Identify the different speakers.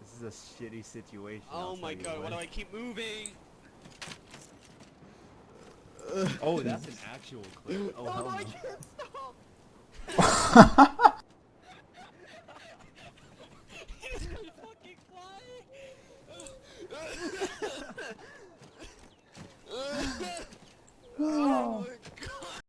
Speaker 1: This is a shitty situation.
Speaker 2: Oh my god, why do I keep moving?
Speaker 1: oh, that's an actual clip. Oh, hell oh,
Speaker 2: no. I can't stop! He's fucking flying! oh